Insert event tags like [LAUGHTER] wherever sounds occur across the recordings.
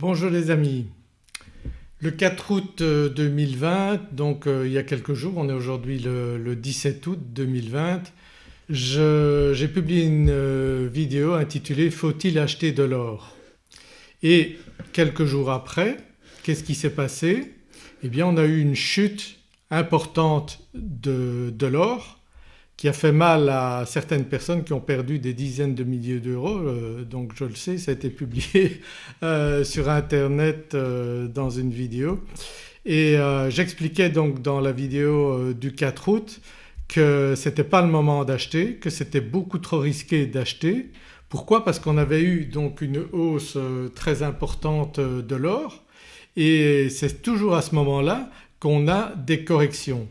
Bonjour les amis. Le 4 août 2020 donc euh, il y a quelques jours, on est aujourd'hui le, 17 août 2020, j'ai publié une euh, vidéo intitulée Faut-il acheter de l'or? Et quelques jours après qu'est-ce qui s'est passé? Eh bien on a eu une chute importante de l'or qui a fait mal à certaines personnes qui ont perdu des dizaines de milliers d'euros euh, donc je le sais ça a été publié [LAUGHS] euh, sur internet euh, dans une vidéo et j'expliquais donc dans la vidéo du 4 août que ce n'était pas le moment d'acheter, que c'était beaucoup trop risqué d'acheter. Pourquoi? Parce qu'on avait eu donc une hausse très importante de l'or et c'est toujours à ce moment-là qu'on a des corrections.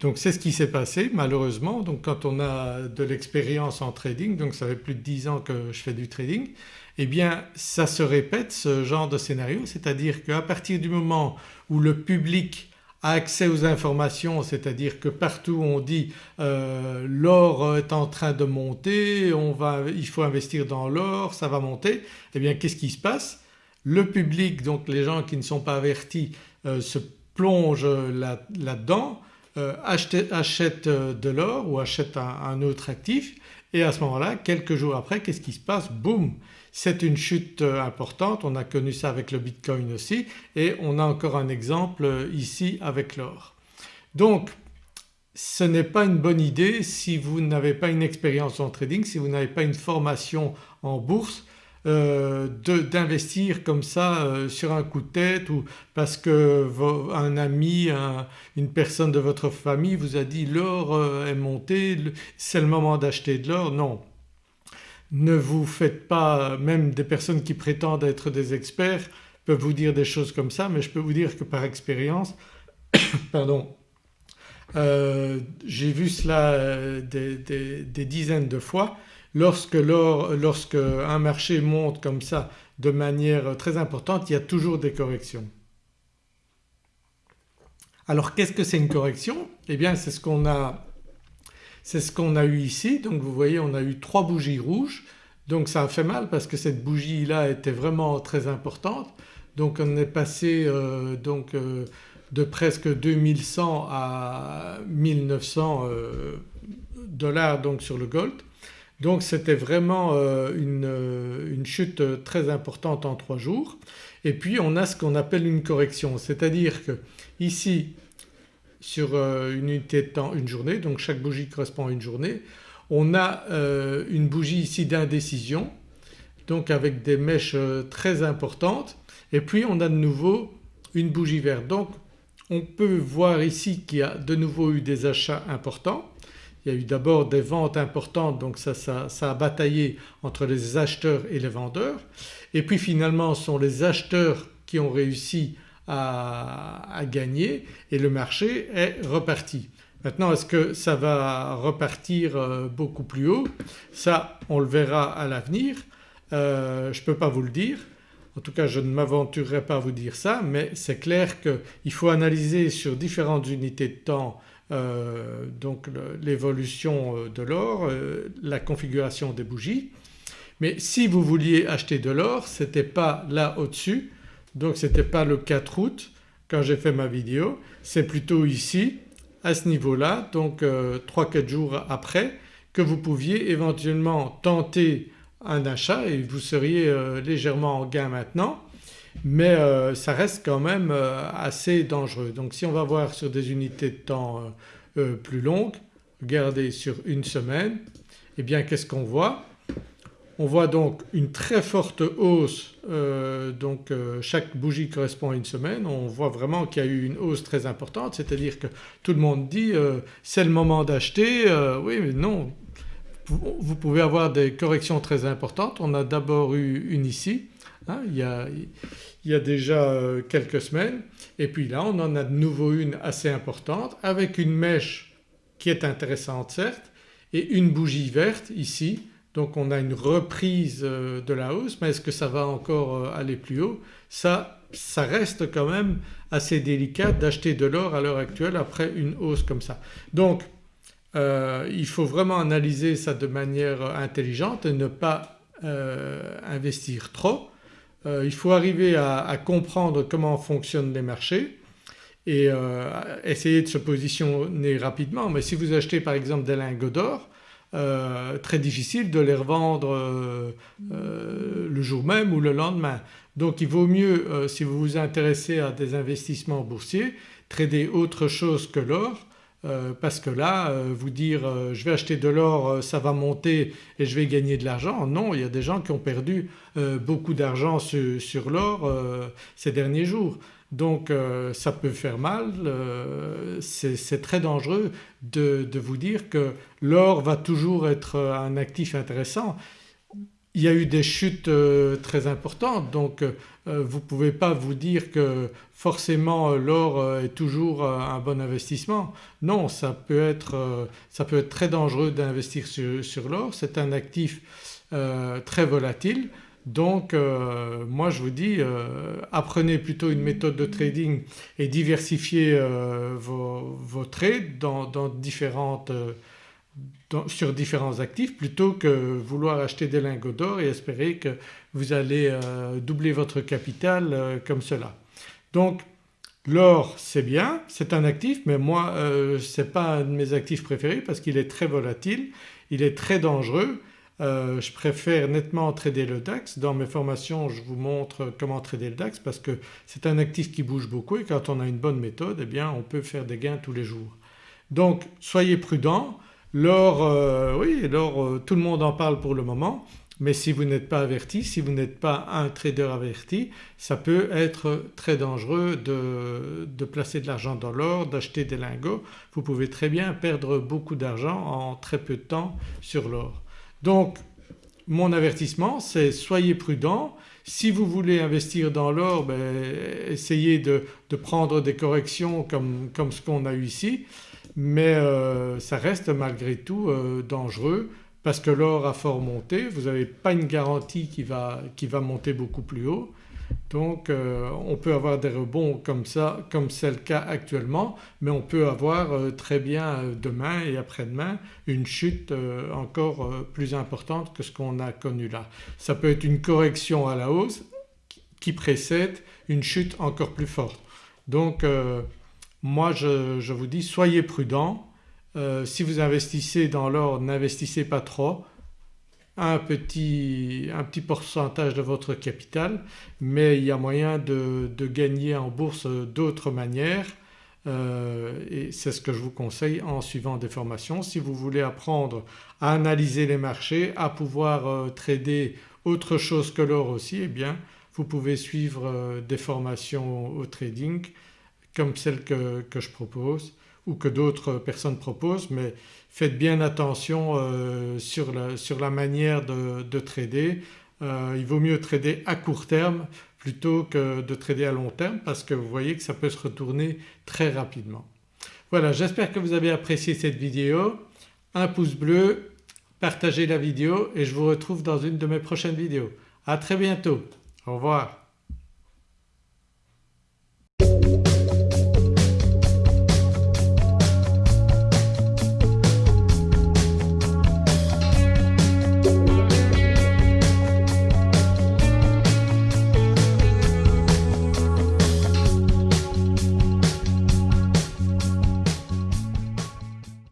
Donc c'est ce qui s'est passé malheureusement. Donc quand on a de l'expérience en trading donc ça fait plus de 10 ans que je fais du trading eh bien ça se répète ce genre de scénario. C'est-à-dire qu'à partir du moment où le public a accès aux informations c'est-à-dire que partout on dit euh, l'or est en train de monter, on va, il faut investir dans l'or, ça va monter eh bien qu'est-ce qui se passe? Le public donc les gens qui ne sont pas avertis euh, se plongent là-dedans achète, euh, de l'or ou achète un, autre actif. Et à ce moment-là quelques jours après qu'est-ce qui se passe? Boum! C'est une chute euh, importante, on a connu ça avec le Bitcoin aussi. Et on a encore un exemple ici avec l'or. Donc ce n'est pas une bonne idée si vous n'avez pas une expérience en trading, si vous n'avez pas une formation en bourse euh, d'investir comme ça euh, sur un coup de tête ou parce que un ami, une personne de votre famille vous a dit l'or euh, est monté, c'est le moment d'acheter de l'or. Non, ne vous faites pas, même des personnes qui prétendent être des experts peuvent vous dire des choses comme ça mais je peux vous dire que par expérience [COUGHS] pardon j'ai vu cela des dizaines de fois lorsque, lorsque un marché monte comme ça de manière très importante il y a toujours des corrections. Alors qu'est-ce que c'est une correction? Eh bien c'est ce qu'on a ce a eu ici. Donc vous voyez on a eu trois bougies rouges. Donc ça a fait mal parce que cette bougie là était vraiment très importante. Donc on est passé euh, donc euh, de presque 2100 à 1900 euh, dollars donc sur le gold donc c'était vraiment euh, euh, une, chute très importante en trois jours. Et puis on a ce qu'on appelle une correction. C'est-à-dire que ici sur euh, une unité de temps une journée donc chaque bougie correspond à une journée on a une bougie ici d'indécision donc avec des mèches très importantes. Et puis on a de nouveau une bougie verte. Donc on peut voir ici qu'il y a de nouveau eu des achats importants il y a eu d'abord des ventes importantes donc ça, a bataillé entre les acheteurs et les vendeurs et puis finalement ce sont les acheteurs qui ont réussi à, gagner et le marché est reparti. Maintenant est-ce que ça va repartir euh, beaucoup plus haut? Ça on le verra à l'avenir, euh, je ne peux pas vous le dire. En tout cas je ne m'aventurerai pas à vous dire ça mais c'est clair qu'il faut analyser sur différentes unités de temps euh, donc l'évolution euh, de l'or, euh, la configuration des bougies. Mais si vous vouliez acheter de l'or ce n'était pas là au-dessus. Donc ce n'était pas le 4 août quand j'ai fait ma vidéo, c'est plutôt ici à ce niveau-là donc 3-4 jours après que vous pouviez éventuellement tenter un achat et vous seriez légèrement en gain maintenant mais euh, ça reste quand même euh, assez dangereux. Donc si on va voir sur des unités de temps euh, plus longues, regardez sur une semaine, eh bien qu'est-ce qu'on voit? On voit donc une très forte hausse donc chaque bougie correspond à une semaine, on voit vraiment qu'il y a eu une hausse très importante. C'est-à-dire que tout le monde dit c'est le moment d'acheter, oui mais non. Vous pouvez avoir des corrections très importantes. On a d'abord eu une ici Hein, il, y a, déjà euh, quelques semaines. Et puis là on en a de nouveau une assez importante avec une mèche qui est intéressante certes et une bougie verte ici. Donc on a une reprise euh, de la hausse. Mais est-ce que ça va encore euh, aller plus haut? Ça reste quand même assez délicat d'acheter de l'or à l'heure actuelle après une hausse comme ça. Donc il faut vraiment analyser ça de manière intelligente et ne pas investir trop il faut arriver à, comprendre comment fonctionnent les marchés et essayer de se positionner rapidement mais si vous achetez par exemple des lingots d'or très difficile de les revendre le jour même ou le lendemain. Donc il vaut mieux si vous vous intéressez à des investissements boursiers trader autre chose que l'or euh, parce que là euh, vous dire euh, je vais acheter de l'or ça va monter et je vais gagner de l'argent non il y a des gens qui ont perdu beaucoup d'argent sur, l'or ces derniers jours. Donc ça peut faire mal, c'est très dangereux de, de, vous dire que l'or va toujours être un actif intéressant il y a eu des chutes euh, très importantes donc euh, vous ne pouvez pas vous dire que forcément euh, l'or est toujours un bon investissement. Non ça peut être, ça peut être très dangereux d'investir sur, l'or, c'est un actif très volatile donc moi je vous dis apprenez plutôt une méthode de trading et diversifiez vos, trades dans différentes sur différents actifs plutôt que vouloir acheter des lingots d'or et espérer que vous allez euh, doubler votre capital euh, comme cela. Donc l'or c'est bien, c'est un actif mais moi euh, ce n'est pas un de mes actifs préférés parce qu'il est très volatile, il est très dangereux. je préfère nettement trader le DAX. Dans mes formations je vous montre comment trader le DAX parce que c'est un actif qui bouge beaucoup et quand on a une bonne méthode eh bien on peut faire des gains tous les jours. Donc soyez prudents, L'or, euh, oui l'or euh, tout le monde en parle pour le moment mais si vous n'êtes pas averti, si vous n'êtes pas un trader averti ça peut être très dangereux de, placer de l'argent dans l'or, d'acheter des lingots. Vous pouvez très bien perdre beaucoup d'argent en très peu de temps sur l'or. Donc mon avertissement c'est soyez prudents. Si vous voulez investir dans l'or ben, essayez de, prendre des corrections comme, comme ce qu'on a eu ici mais euh, ça reste malgré tout euh, dangereux parce que l'or a fort monté, vous n'avez pas une garantie qui va, qui va, monter beaucoup plus haut. Donc euh, on peut avoir des rebonds comme ça comme c'est le cas actuellement mais on peut avoir très bien demain et après-demain une chute encore plus importante que ce qu'on a connu là. Ça peut être une correction à la hausse qui précède une chute encore plus forte. Donc moi je, vous dis soyez prudents, euh, si vous investissez dans l'or n'investissez pas trop, un petit, un petit, pourcentage de votre capital. Mais il y a moyen de, gagner en bourse d'autres manières. Euh, et c'est ce que je vous conseille en suivant des formations. Si vous voulez apprendre à analyser les marchés, à pouvoir euh, trader autre chose que l'or aussi eh bien vous pouvez suivre des formations au trading comme celle que, je propose ou que d'autres personnes proposent mais faites bien attention euh, sur, la, manière de, trader. Euh, il vaut mieux trader à court terme plutôt que de trader à long terme parce que vous voyez que ça peut se retourner très rapidement. Voilà j'espère que vous avez apprécié cette vidéo. Un pouce bleu, partagez la vidéo et je vous retrouve dans une de mes prochaines vidéos. À très bientôt, au revoir.